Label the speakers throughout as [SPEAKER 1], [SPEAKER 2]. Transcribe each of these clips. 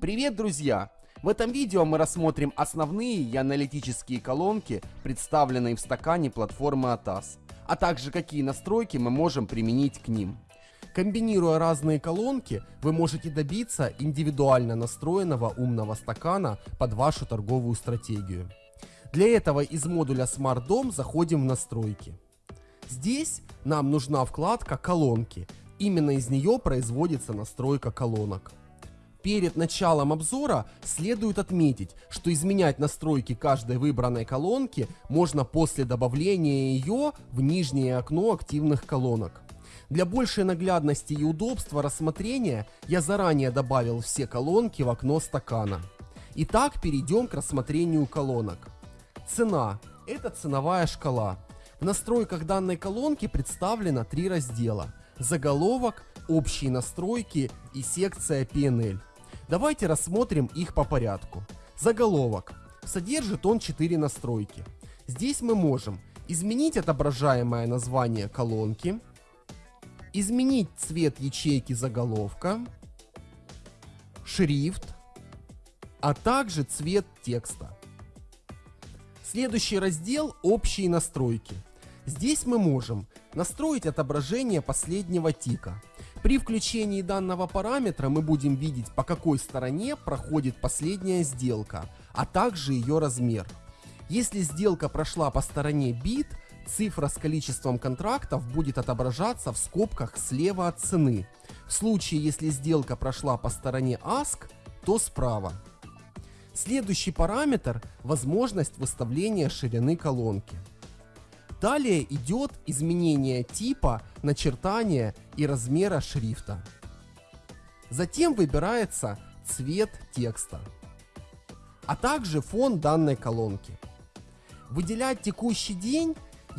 [SPEAKER 1] Привет, друзья! В этом видео мы рассмотрим основные и аналитические колонки, представленные в стакане платформы ATAS, а также какие настройки мы можем применить к ним. Комбинируя разные колонки, вы можете добиться индивидуально настроенного умного стакана под вашу торговую стратегию. Для этого из модуля Smart Dome заходим в настройки. Здесь нам нужна вкладка колонки. Именно из нее производится настройка колонок. Перед началом обзора следует отметить, что изменять настройки каждой выбранной колонки можно после добавления ее в нижнее окно активных колонок. Для большей наглядности и удобства рассмотрения я заранее добавил все колонки в окно стакана. Итак, перейдем к рассмотрению колонок. Цена – это ценовая шкала. В настройках данной колонки представлено три раздела – заголовок, общие настройки и секция PNL. Давайте рассмотрим их по порядку. Заголовок. Содержит он 4 настройки. Здесь мы можем изменить отображаемое название колонки, изменить цвет ячейки заголовка, шрифт, а также цвет текста. Следующий раздел «Общие настройки». Здесь мы можем настроить отображение последнего тика. При включении данного параметра мы будем видеть по какой стороне проходит последняя сделка, а также ее размер. Если сделка прошла по стороне бит, цифра с количеством контрактов будет отображаться в скобках слева от цены. В случае, если сделка прошла по стороне ASK, то справа. Следующий параметр – возможность выставления ширины колонки. Далее идет изменение типа, начертания и размера шрифта. Затем выбирается цвет текста, а также фон данной колонки. Выделять текущий день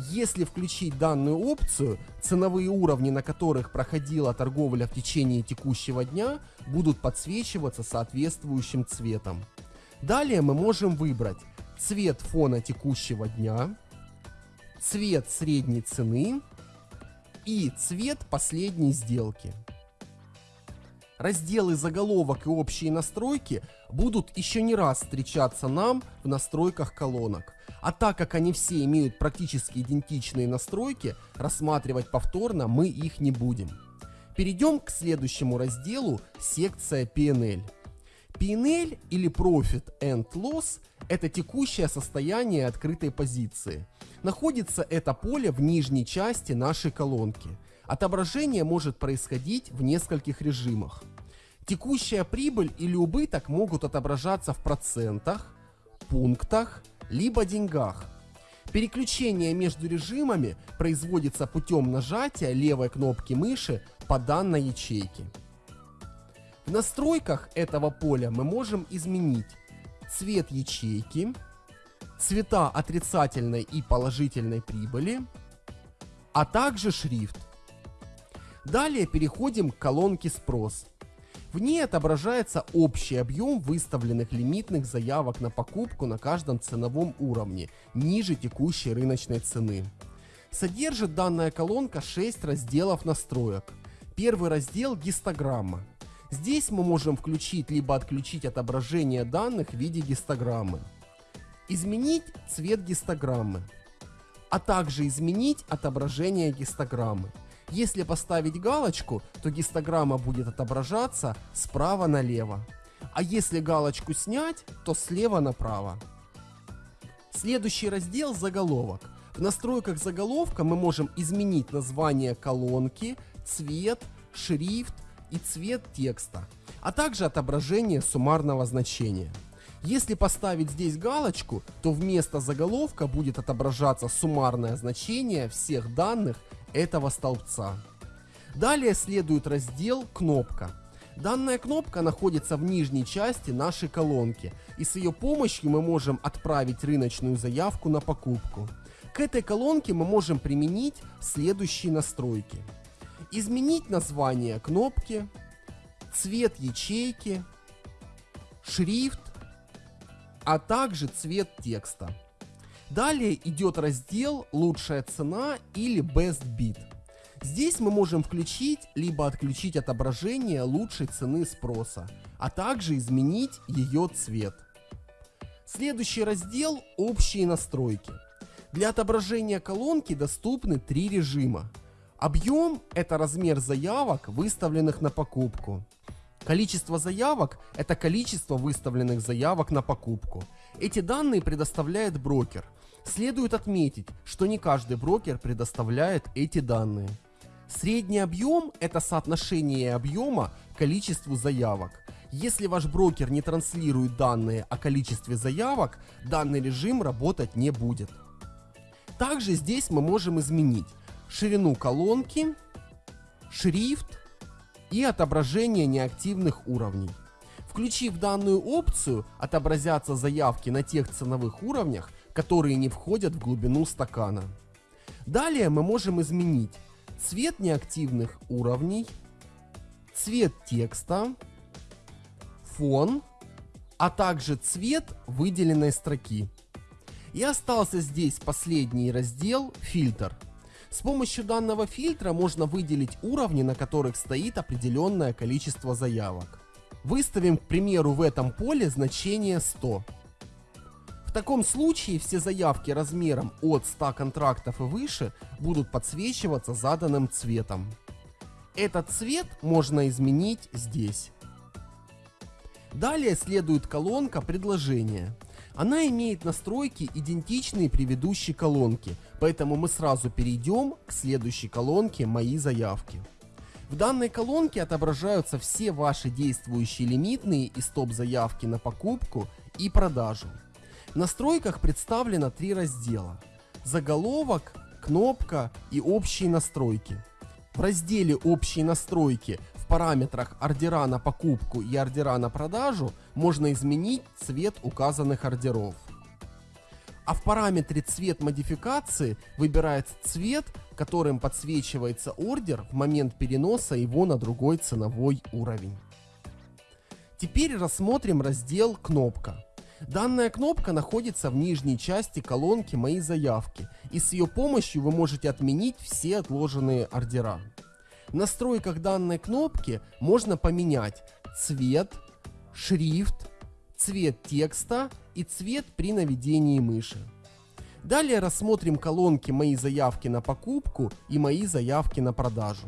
[SPEAKER 1] если включить данную опцию, ценовые уровни, на которых проходила торговля в течение текущего дня, будут подсвечиваться соответствующим цветом. Далее мы можем выбрать цвет фона текущего дня, цвет средней цены и цвет последней сделки. Разделы заголовок и общие настройки будут еще не раз встречаться нам в настройках колонок. А так как они все имеют практически идентичные настройки, рассматривать повторно мы их не будем. Перейдем к следующему разделу секция PNL. PNL или Profit and Loss – это текущее состояние открытой позиции. Находится это поле в нижней части нашей колонки. Отображение может происходить в нескольких режимах. Текущая прибыль или убыток могут отображаться в процентах, пунктах, либо деньгах. Переключение между режимами производится путем нажатия левой кнопки мыши по данной ячейке. В настройках этого поля мы можем изменить цвет ячейки, цвета отрицательной и положительной прибыли, а также шрифт. Далее переходим к колонке «Спрос». В ней отображается общий объем выставленных лимитных заявок на покупку на каждом ценовом уровне, ниже текущей рыночной цены. Содержит данная колонка 6 разделов настроек. Первый раздел – гистограмма. Здесь мы можем включить либо отключить отображение данных в виде гистограммы. Изменить цвет гистограммы, а также изменить отображение гистограммы. Если поставить галочку, то гистограмма будет отображаться справа налево. А если галочку снять, то слева направо. Следующий раздел заголовок. В настройках заголовка мы можем изменить название колонки, цвет, шрифт и цвет текста, а также отображение суммарного значения. Если поставить здесь галочку, то вместо заголовка будет отображаться суммарное значение всех данных этого столбца. Далее следует раздел «Кнопка». Данная кнопка находится в нижней части нашей колонки, и с ее помощью мы можем отправить рыночную заявку на покупку. К этой колонке мы можем применить следующие настройки. Изменить название кнопки, цвет ячейки, шрифт, а также цвет текста. Далее идет раздел «Лучшая цена» или «Best Bid». Здесь мы можем включить либо отключить отображение лучшей цены спроса, а также изменить ее цвет. Следующий раздел – общие настройки. Для отображения колонки доступны три режима. Объем – это размер заявок, выставленных на покупку. Количество заявок – это количество выставленных заявок на покупку. Эти данные предоставляет брокер. Следует отметить, что не каждый брокер предоставляет эти данные. Средний объем – это соотношение объема к количеству заявок. Если ваш брокер не транслирует данные о количестве заявок, данный режим работать не будет. Также здесь мы можем изменить ширину колонки, шрифт и отображение неактивных уровней. Включив данную опцию, отобразятся заявки на тех ценовых уровнях, которые не входят в глубину стакана. Далее мы можем изменить цвет неактивных уровней, цвет текста, фон, а также цвет выделенной строки. И остался здесь последний раздел «Фильтр». С помощью данного фильтра можно выделить уровни, на которых стоит определенное количество заявок. Выставим, к примеру, в этом поле значение 100. В таком случае все заявки размером от 100 контрактов и выше будут подсвечиваться заданным цветом. Этот цвет можно изменить здесь. Далее следует колонка предложения. Она имеет настройки идентичные предыдущей колонке, поэтому мы сразу перейдем к следующей колонке «Мои заявки». В данной колонке отображаются все ваши действующие лимитные и стоп-заявки на покупку и продажу. В настройках представлено три раздела. Заголовок, кнопка и общие настройки. В разделе «Общие настройки» параметрах ордера на покупку и ордера на продажу можно изменить цвет указанных ордеров. А в параметре «Цвет модификации» выбирается цвет, которым подсвечивается ордер в момент переноса его на другой ценовой уровень. Теперь рассмотрим раздел «Кнопка». Данная кнопка находится в нижней части колонки «Мои заявки» и с ее помощью вы можете отменить все отложенные ордера. В настройках данной кнопки можно поменять цвет, шрифт, цвет текста и цвет при наведении мыши. Далее рассмотрим колонки «Мои заявки на покупку» и «Мои заявки на продажу».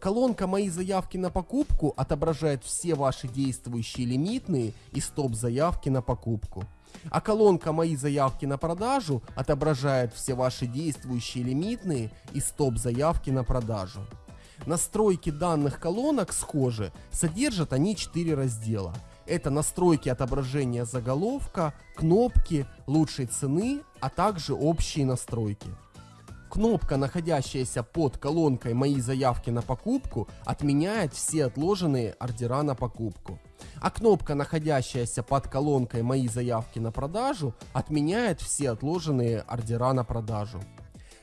[SPEAKER 1] Колонка «Мои заявки на покупку» отображает все ваши действующие лимитные и стоп-заявки на покупку. А колонка «Мои заявки на продажу» отображает все ваши действующие лимитные и стоп-заявки на продажу. Настройки данных колонок схожи, содержат они 4 раздела. Это настройки отображения заголовка, кнопки, лучшей цены, а также общие настройки. Кнопка, находящаяся под колонкой «Мои заявки на покупку» отменяет все отложенные ордера на покупку. А кнопка, находящаяся под колонкой «Мои заявки на продажу» отменяет все отложенные ордера на продажу.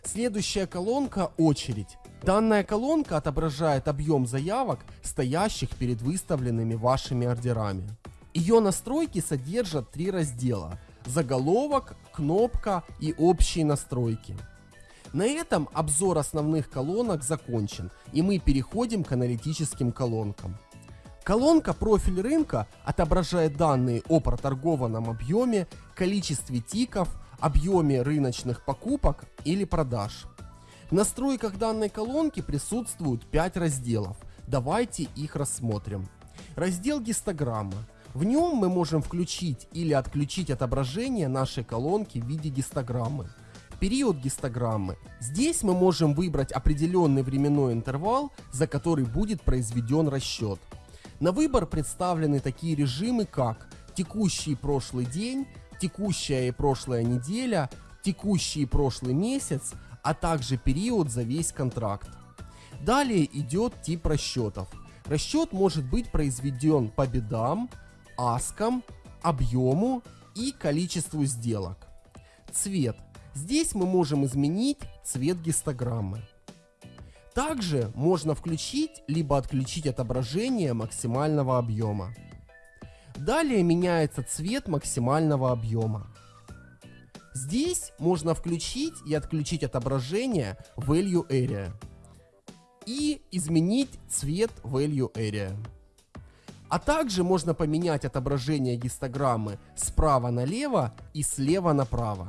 [SPEAKER 1] Следующая колонка «Очередь». Данная колонка отображает объем заявок, стоящих перед выставленными вашими ордерами. Ее настройки содержат три раздела – заголовок, кнопка и общие настройки. На этом обзор основных колонок закончен, и мы переходим к аналитическим колонкам. Колонка «Профиль рынка» отображает данные о проторгованном объеме, количестве тиков, объеме рыночных покупок или продаж. В настройках данной колонки присутствуют 5 разделов. Давайте их рассмотрим. Раздел гистограммы. В нем мы можем включить или отключить отображение нашей колонки в виде гистограммы период гистограммы. Здесь мы можем выбрать определенный временной интервал, за который будет произведен расчет. На выбор представлены такие режимы, как текущий прошлый день, текущая и прошлая неделя, текущий и прошлый месяц, а также период за весь контракт. Далее идет тип расчетов. Расчет может быть произведен по бедам, аскам, объему и количеству сделок. Цвет. Здесь мы можем изменить цвет гистограммы. Также можно включить либо отключить отображение максимального объема. Далее меняется цвет максимального объема. Здесь можно включить и отключить отображение Value Area. и изменить цвет Value Area. А также можно поменять отображение гистограммы справа налево и слева направо.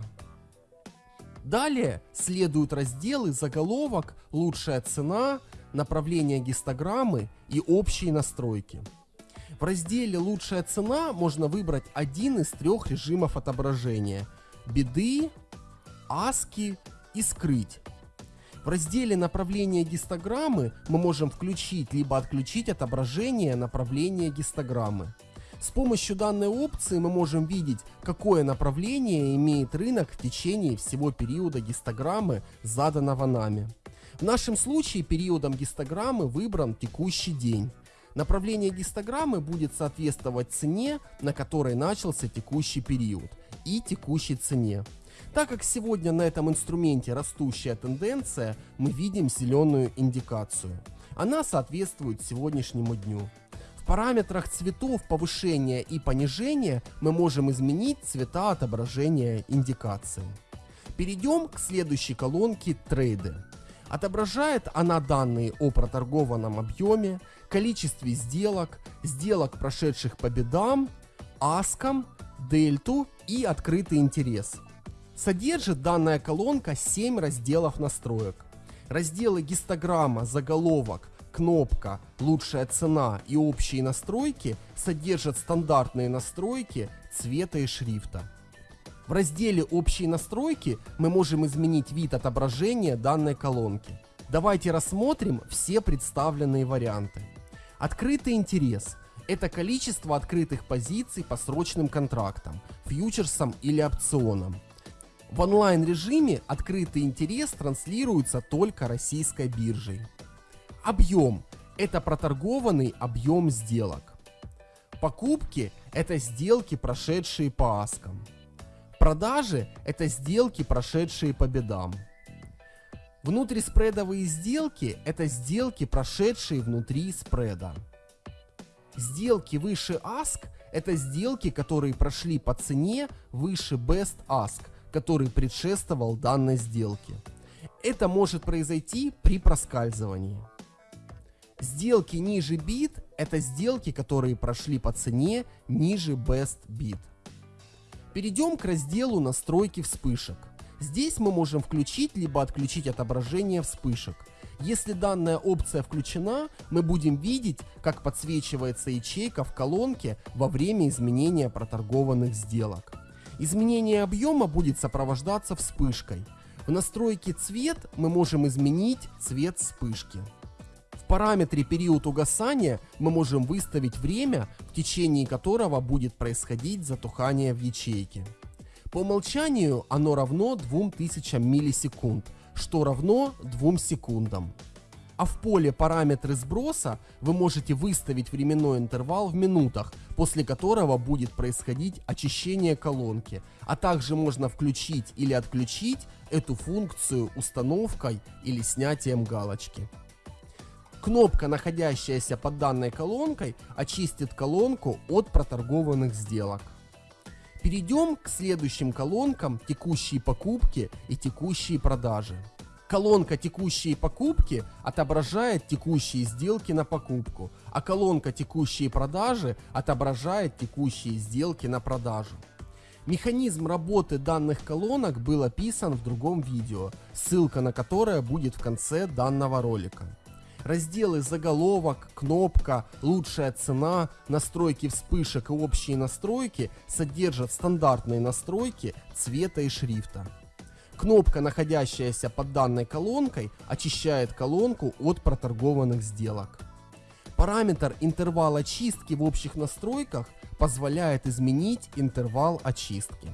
[SPEAKER 1] Далее следуют разделы заголовок, лучшая цена, направление гистограммы и общие настройки. В разделе «Лучшая цена» можно выбрать один из трех режимов отображения – беды, аски и скрыть. В разделе направления гистограммы мы можем включить либо отключить отображение направления гистограммы. С помощью данной опции мы можем видеть, какое направление имеет рынок в течение всего периода гистограммы, заданного нами. В нашем случае периодом гистограммы выбран текущий день. Направление гистограммы будет соответствовать цене, на которой начался текущий период, и текущей цене. Так как сегодня на этом инструменте растущая тенденция, мы видим зеленую индикацию. Она соответствует сегодняшнему дню. В параметрах цветов повышения и понижения мы можем изменить цвета отображения индикации. Перейдем к следующей колонке «Трейды». Отображает она данные о проторгованном объеме, количестве сделок, сделок, прошедших по бедам, аскам, дельту и открытый интерес – Содержит данная колонка 7 разделов настроек. Разделы гистограмма, заголовок, кнопка, лучшая цена и общие настройки содержат стандартные настройки цвета и шрифта. В разделе «Общие настройки» мы можем изменить вид отображения данной колонки. Давайте рассмотрим все представленные варианты. Открытый интерес – это количество открытых позиций по срочным контрактам, фьючерсам или опционам. В онлайн-режиме открытый интерес транслируется только российской биржей. Объем – это проторгованный объем сделок. Покупки – это сделки, прошедшие по аскам. Продажи – это сделки, прошедшие по бедам. Внутриспредовые сделки – это сделки, прошедшие внутри спреда. Сделки выше ask – это сделки, которые прошли по цене выше best ask – который предшествовал данной сделке. Это может произойти при проскальзывании. Сделки ниже bid – это сделки, которые прошли по цене ниже best bid. Перейдем к разделу настройки вспышек. Здесь мы можем включить либо отключить отображение вспышек. Если данная опция включена, мы будем видеть, как подсвечивается ячейка в колонке во время изменения проторгованных сделок. Изменение объема будет сопровождаться вспышкой. В настройке цвет мы можем изменить цвет вспышки. В параметре период угасания мы можем выставить время, в течение которого будет происходить затухание в ячейке. По умолчанию оно равно 2000 миллисекунд, что равно 2 секундам а в поле параметры сброса вы можете выставить временной интервал в минутах, после которого будет происходить очищение колонки, а также можно включить или отключить эту функцию установкой или снятием галочки. Кнопка, находящаяся под данной колонкой, очистит колонку от проторгованных сделок. Перейдем к следующим колонкам текущие покупки и текущие продажи. Колонка «Текущие покупки» отображает текущие сделки на покупку, а колонка «Текущие продажи» отображает текущие сделки на продажу. Механизм работы данных колонок был описан в другом видео, ссылка на которое будет в конце данного ролика. Разделы заголовок, кнопка, лучшая цена, настройки вспышек и общие настройки содержат стандартные настройки цвета и шрифта. Кнопка, находящаяся под данной колонкой, очищает колонку от проторгованных сделок. Параметр интервал очистки в общих настройках позволяет изменить интервал очистки.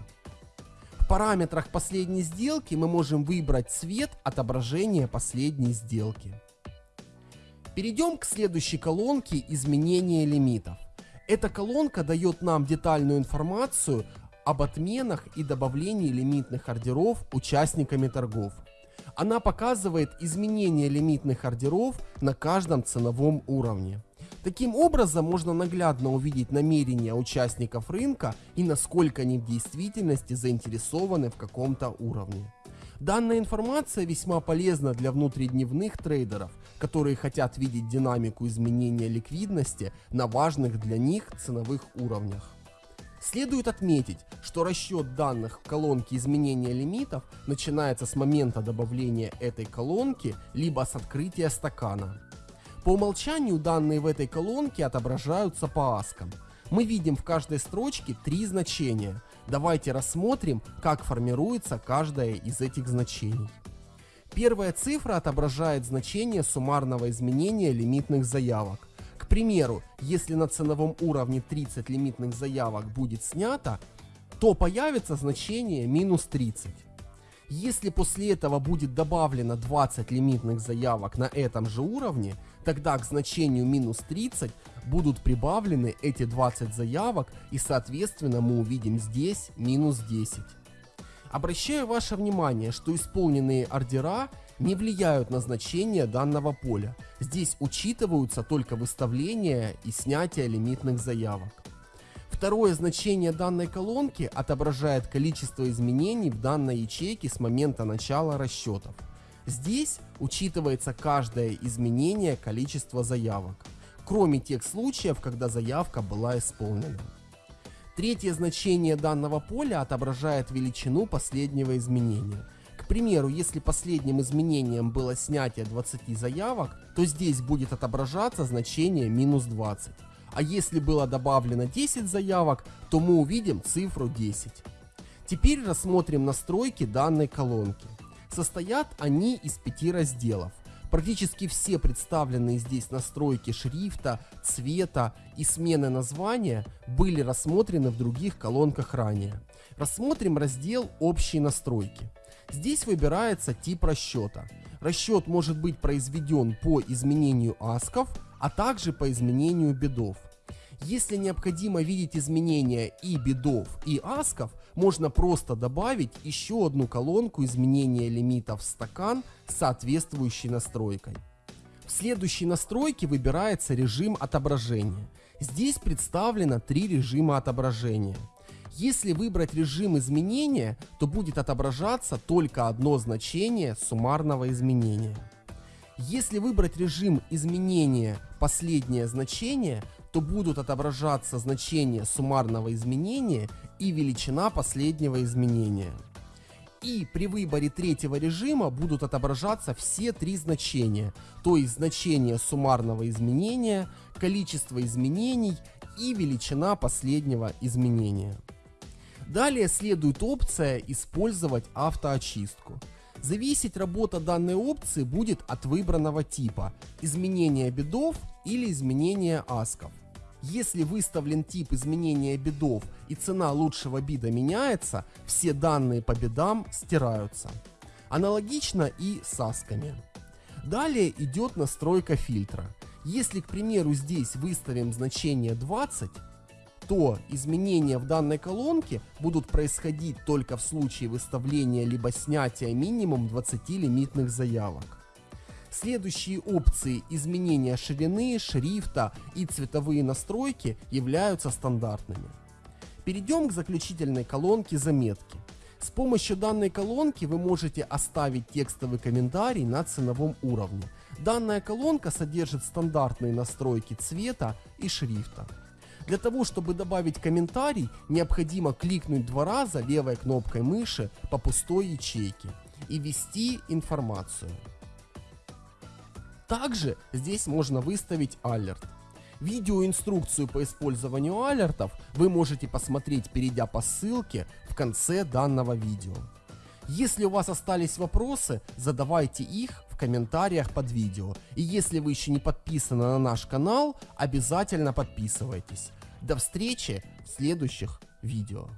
[SPEAKER 1] В параметрах последней сделки мы можем выбрать цвет отображения последней сделки. Перейдем к следующей колонке изменения лимитов. Эта колонка дает нам детальную информацию об отменах и добавлении лимитных ордеров участниками торгов. Она показывает изменение лимитных ордеров на каждом ценовом уровне. Таким образом можно наглядно увидеть намерения участников рынка и насколько они в действительности заинтересованы в каком-то уровне. Данная информация весьма полезна для внутридневных трейдеров, которые хотят видеть динамику изменения ликвидности на важных для них ценовых уровнях. Следует отметить, что расчет данных в колонке изменения лимитов начинается с момента добавления этой колонки, либо с открытия стакана. По умолчанию данные в этой колонке отображаются по аскам. Мы видим в каждой строчке три значения. Давайте рассмотрим, как формируется каждое из этих значений. Первая цифра отображает значение суммарного изменения лимитных заявок. К примеру, если на ценовом уровне 30 лимитных заявок будет снято, то появится значение минус 30. Если после этого будет добавлено 20 лимитных заявок на этом же уровне, тогда к значению минус 30 будут прибавлены эти 20 заявок и соответственно мы увидим здесь минус 10. Обращаю ваше внимание, что исполненные ордера не влияют на значение данного поля. Здесь учитываются только выставление и снятие лимитных заявок. Второе значение данной колонки отображает количество изменений в данной ячейке с момента начала расчетов. Здесь учитывается каждое изменение количества заявок, кроме тех случаев, когда заявка была исполнена. Третье значение данного поля отображает величину последнего изменения. К примеру, если последним изменением было снятие 20 заявок, то здесь будет отображаться значение минус 20 а если было добавлено 10 заявок, то мы увидим цифру 10. Теперь рассмотрим настройки данной колонки. Состоят они из пяти разделов. Практически все представленные здесь настройки шрифта, цвета и смены названия были рассмотрены в других колонках ранее. Рассмотрим раздел «Общие настройки». Здесь выбирается тип расчета. Расчет может быть произведен по изменению асков, а также по изменению бедов. Если необходимо видеть изменения и бедов, и асков, можно просто добавить еще одну колонку изменения лимитов в стакан с соответствующей настройкой. В следующей настройке выбирается режим отображения. Здесь представлено три режима отображения. Если выбрать режим изменения, то будет отображаться только одно значение суммарного изменения. Если выбрать режим изменения последнее значение, то будут отображаться значения суммарного изменения и величина последнего изменения. И при выборе третьего режима будут отображаться все три значения, то есть значение суммарного изменения, количество изменений и величина последнего изменения. Далее следует опция «Использовать автоочистку». Зависеть работа данной опции будет от выбранного типа – изменения бедов или изменения асков. Если выставлен тип изменения бедов и цена лучшего бида меняется, все данные по бедам стираются. Аналогично и с асками. Далее идет настройка фильтра. Если, к примеру, здесь выставим значение 20, то изменения в данной колонке будут происходить только в случае выставления либо снятия минимум 20 лимитных заявок. Следующие опции изменения ширины, шрифта и цветовые настройки являются стандартными. Перейдем к заключительной колонке заметки. С помощью данной колонки вы можете оставить текстовый комментарий на ценовом уровне. Данная колонка содержит стандартные настройки цвета и шрифта. Для того, чтобы добавить комментарий, необходимо кликнуть два раза левой кнопкой мыши по пустой ячейке и ввести информацию. Также здесь можно выставить алерт. Видеоинструкцию по использованию алертов вы можете посмотреть, перейдя по ссылке в конце данного видео. Если у вас остались вопросы, задавайте их в комментариях под видео. И если вы еще не подписаны на наш канал, обязательно подписывайтесь. До встречи в следующих видео.